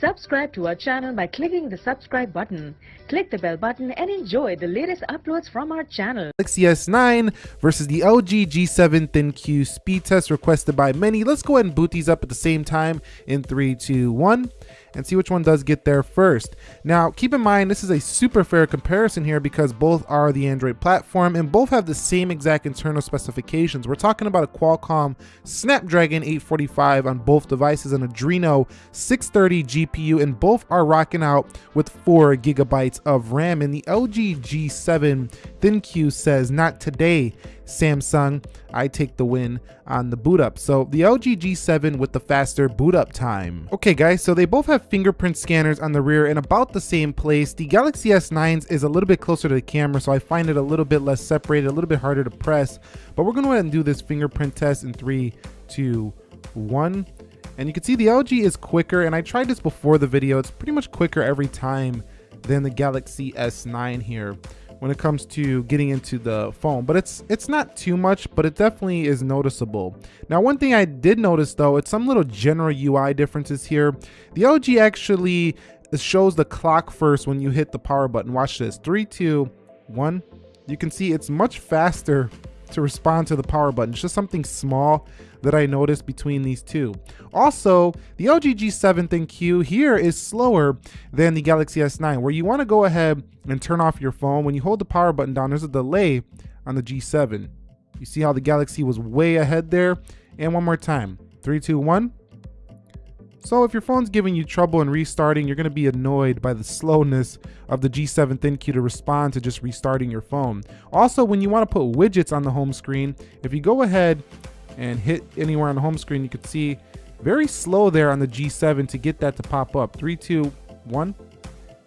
Subscribe to our channel by clicking the subscribe button. Click the bell button and enjoy the latest uploads from our channel. Galaxy S9 versus the LG G7 ThinQ speed test requested by many. Let's go ahead and boot these up at the same time in three, two, one and see which one does get there first. Now, keep in mind, this is a super fair comparison here because both are the Android platform and both have the same exact internal specifications. We're talking about a Qualcomm Snapdragon 845 on both devices, an Adreno 630 GPU, and both are rocking out with four gigabytes of RAM. And the LG G7 ThinQ says, not today. Samsung, I take the win on the boot up. So the LG G7 with the faster boot up time. Okay guys, so they both have fingerprint scanners on the rear in about the same place. The Galaxy S9's is a little bit closer to the camera, so I find it a little bit less separated, a little bit harder to press. But we're gonna go ahead and do this fingerprint test in three, two, one. And you can see the LG is quicker, and I tried this before the video. It's pretty much quicker every time than the Galaxy S9 here when it comes to getting into the phone but it's it's not too much but it definitely is noticeable. Now one thing i did notice though it's some little general ui differences here. The lg actually shows the clock first when you hit the power button. Watch this. Three two one. You can see it's much faster to respond to the power button. It's just something small that I noticed between these two. Also, the LG G7 ThinQ here is slower than the Galaxy S9, where you want to go ahead and turn off your phone. When you hold the power button down, there's a delay on the G7. You see how the Galaxy was way ahead there? And one more time, three, two, one. So if your phone's giving you trouble in restarting, you're gonna be annoyed by the slowness of the G7 ThinQ to respond to just restarting your phone. Also, when you wanna put widgets on the home screen, if you go ahead and hit anywhere on the home screen, you can see very slow there on the G7 to get that to pop up. Three, two, one.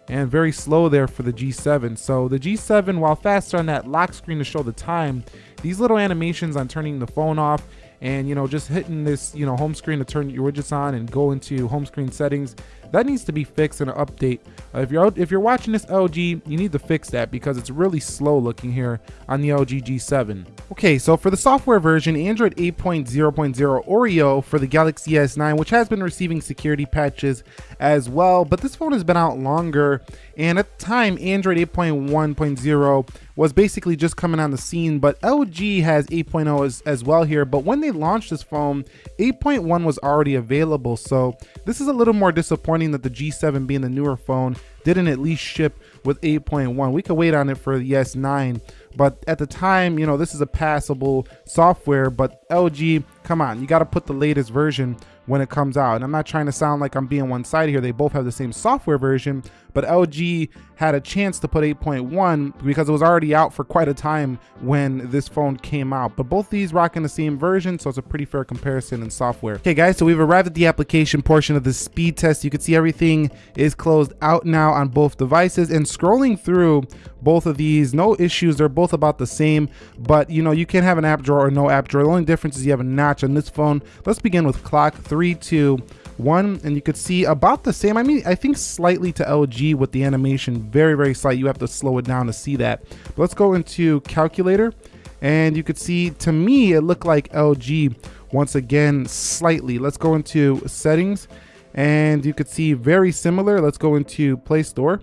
And very slow there for the G7. So the G7, while faster on that lock screen to show the time, these little animations on turning the phone off and you know just hitting this you know home screen to turn your widgets on and go into home screen settings that needs to be fixed in an update uh, if you're if you're watching this LG you need to fix that because it's really slow looking here on the LG G7 okay so for the software version Android 8.0.0 Oreo for the Galaxy S9 which has been receiving security patches as well but this phone has been out longer and at the time Android 8.1.0 was basically just coming on the scene, but LG has 8.0 as, as well here. But when they launched this phone, 8.1 was already available. So this is a little more disappointing that the G7 being the newer phone didn't at least ship with 8.1. We could wait on it for the S9, but at the time, you know, this is a passable software, but LG, come on, you got to put the latest version when it comes out. And I'm not trying to sound like I'm being one-sided here. They both have the same software version, but LG had a chance to put 8.1 because it was already out for quite a time when this phone came out. But both these rocking the same version, so it's a pretty fair comparison in software. Okay guys, so we've arrived at the application portion of the speed test. You can see everything is closed out now on both devices and scrolling through both of these, no issues. They're both about the same, but you know, you can have an app drawer or no app drawer. The only difference is you have a notch on this phone. Let's begin with clock, three, two, one and you could see about the same i mean i think slightly to lg with the animation very very slight. You have to slow it down to see that. But let's go into calculator and you could see to me it looked like lg once again slightly. Let's go into settings and you could see very similar. Let's go into play store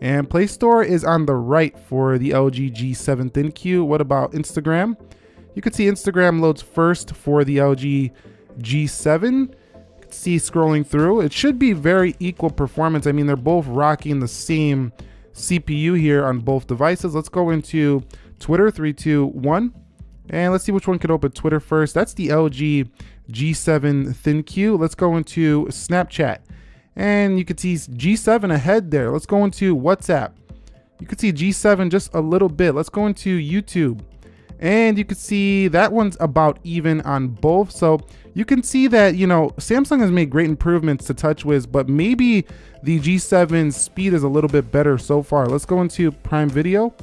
and play store is on the right for the lg g7 thinq what about instagram? You can see instagram loads first for the lg g7 see scrolling through. It should be very equal performance. I mean, they're both rocking the same CPU here on both devices. Let's go into Twitter, three, two, one. And let's see which one could open Twitter first. That's the LG G7 ThinQ. Let's go into Snapchat. And you can see G7 ahead there. Let's go into WhatsApp. You can see G7 just a little bit. Let's go into YouTube. And you can see that one's about even on both. So you can see that, you know, Samsung has made great improvements to TouchWiz, but maybe the G7 speed is a little bit better so far. Let's go into Prime Video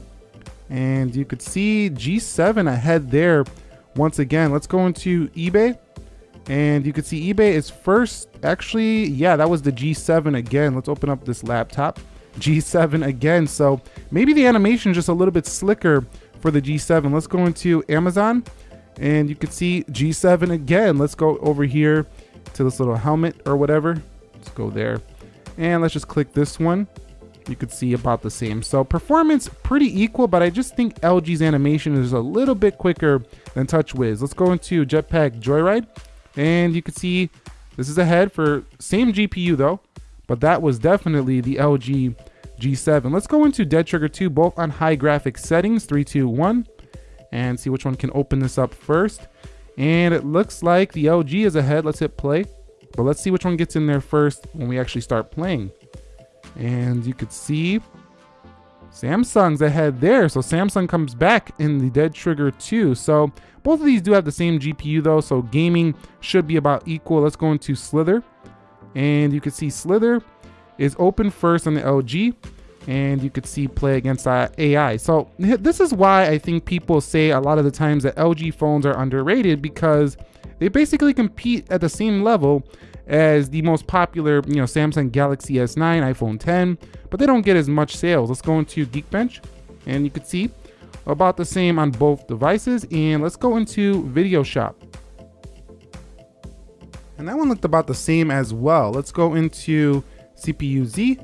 and you could see G7 ahead there. Once again, let's go into eBay and you can see eBay is first. Actually, yeah, that was the G7 again. Let's open up this laptop. G7 again. So maybe the animation just a little bit slicker for the G7. Let's go into Amazon and you can see G7 again. Let's go over here to this little helmet or whatever. Let's go there. And let's just click this one. You could see about the same. So performance pretty equal, but I just think LG's animation is a little bit quicker than TouchWiz. Let's go into Jetpack Joyride. And you can see this is ahead for same GPU though, but that was definitely the LG G7. Let's go into Dead Trigger 2, both on high graphics settings, 3, 2, 1, and see which one can open this up first. And it looks like the LG is ahead. Let's hit play. But let's see which one gets in there first when we actually start playing. And you could see Samsung's ahead there. So Samsung comes back in the Dead Trigger 2. So both of these do have the same GPU though. So gaming should be about equal. Let's go into Slither. And you can see Slither is open first on the LG and you could see play against AI. So this is why I think people say a lot of the times that LG phones are underrated because they basically compete at the same level as the most popular, you know, Samsung Galaxy S9, iPhone 10, but they don't get as much sales. Let's go into Geekbench and you could see about the same on both devices. And let's go into Video Shop. And that one looked about the same as well. Let's go into CPU Z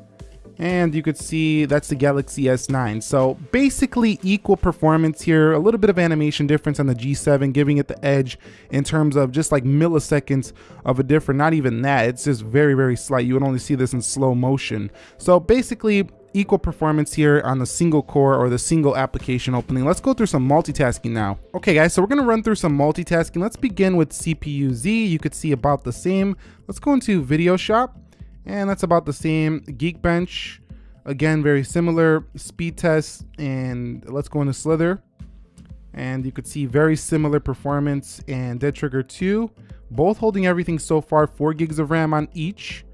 and you could see that's the Galaxy S9. So basically equal performance here, a little bit of animation difference on the G7, giving it the edge in terms of just like milliseconds of a difference, not even that, it's just very, very slight. You would only see this in slow motion. So basically equal performance here on the single core or the single application opening. Let's go through some multitasking now. Okay guys, so we're gonna run through some multitasking. Let's begin with CPU Z. You could see about the same. Let's go into Video Shop and that's about the same. Geekbench, again, very similar. Speed test, and let's go into Slither. And you could see very similar performance and Dead Trigger 2, both holding everything so far, 4 gigs of RAM on each.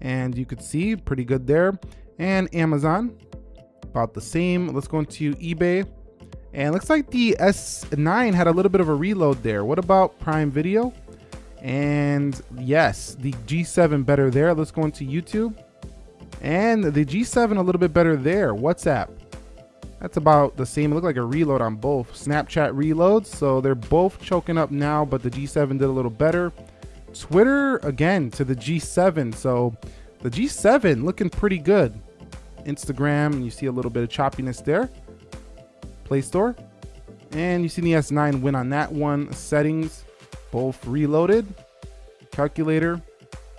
And you could see pretty good there. And Amazon, about the same. Let's go into eBay. And looks like the S9 had a little bit of a reload there. What about Prime Video? And yes, the G7 better there. Let's go into YouTube. And the G7 a little bit better there. WhatsApp. That's about the same. It looked like a reload on both. Snapchat reloads. So they're both choking up now, but the G7 did a little better. Twitter, again, to the G7. So the G7 looking pretty good. Instagram, you see a little bit of choppiness there. Play Store. And you see the S9 win on that one. Settings both reloaded. Calculator,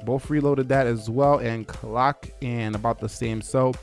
both reloaded that as well. And clock and about the same. So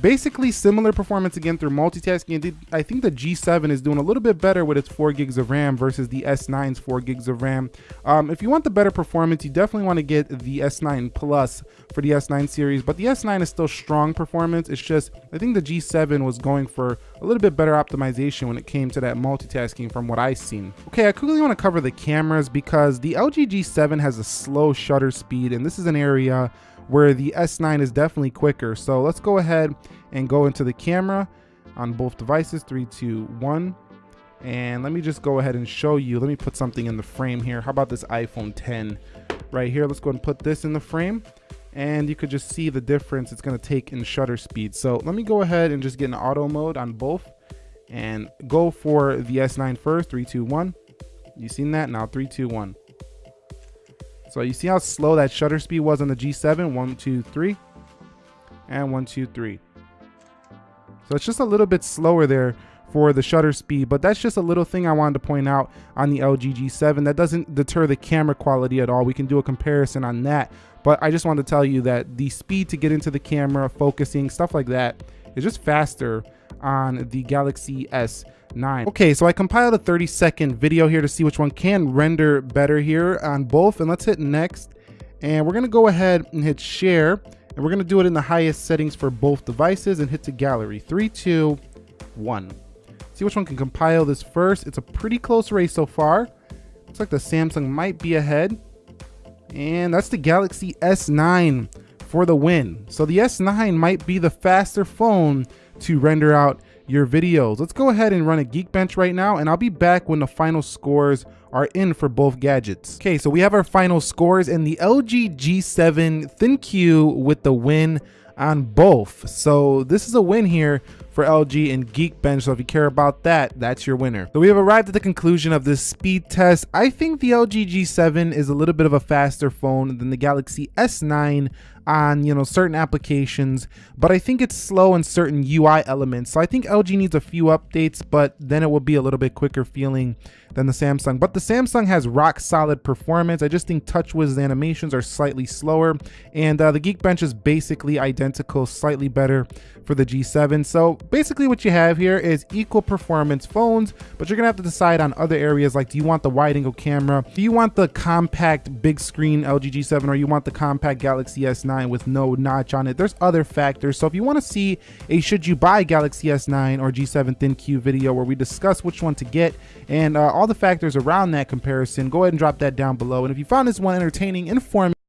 Basically similar performance again through multitasking. I think the G7 is doing a little bit better with its 4 gigs of RAM versus the S9's 4 gigs of RAM. Um, if you want the better performance, you definitely want to get the S9 Plus for the S9 series, but the S9 is still strong performance. It's just, I think the G7 was going for a little bit better optimization when it came to that multitasking from what I've seen. Okay, I quickly want to cover the cameras because the LG G7 has a slow shutter speed, and this is an area where the S9 is definitely quicker. So let's go ahead and go into the camera on both devices, three, two, one. And let me just go ahead and show you. Let me put something in the frame here. How about this iPhone 10 right here? Let's go and put this in the frame and you could just see the difference it's going to take in shutter speed. So let me go ahead and just get in auto mode on both and go for the S9 first, three, two, one. You seen that? Now three, two, one. So you see how slow that shutter speed was on the G7? One, two, three. And one, two, three. So it's just a little bit slower there for the shutter speed, but that's just a little thing I wanted to point out on the LG G7. That doesn't deter the camera quality at all. We can do a comparison on that, but I just wanted to tell you that the speed to get into the camera, focusing, stuff like that is just faster on the Galaxy S 9. Okay, so I compiled a 30 second video here to see which one can render better here on both. And let's hit next. And we're gonna go ahead and hit share. And we're gonna do it in the highest settings for both devices and hit to gallery. Three, two, one. See which one can compile this first. It's a pretty close race so far. Looks like the Samsung might be ahead. And that's the Galaxy S9 for the win. So the S9 might be the faster phone to render out your videos. Let's go ahead and run a Geekbench right now and I'll be back when the final scores are in for both gadgets. Okay, so we have our final scores and the LG G7 ThinQ with the win on both. So this is a win here for LG and Geekbench. So if you care about that, that's your winner. So we have arrived at the conclusion of this speed test. I think the LG G7 is a little bit of a faster phone than the Galaxy S9 on you know certain applications but i think it's slow in certain ui elements. So i think lg needs a few updates but then it will be a little bit quicker feeling than the samsung. But the samsung has rock solid performance. I just think touchwiz's animations are slightly slower and uh, the geekbench is basically identical slightly better for the g7 so basically what you have here is equal performance phones but you're gonna have to decide on other areas like do you want the wide angle camera? Do you want the compact big screen lg g7 or you want the compact galaxy s9 S9 with no notch on it. There's other factors. So if you want to see a should you buy Galaxy S9 or G7 ThinQ video where we discuss which one to get and uh, all the factors around that comparison, go ahead and drop that down below. And if you found this one entertaining, informative,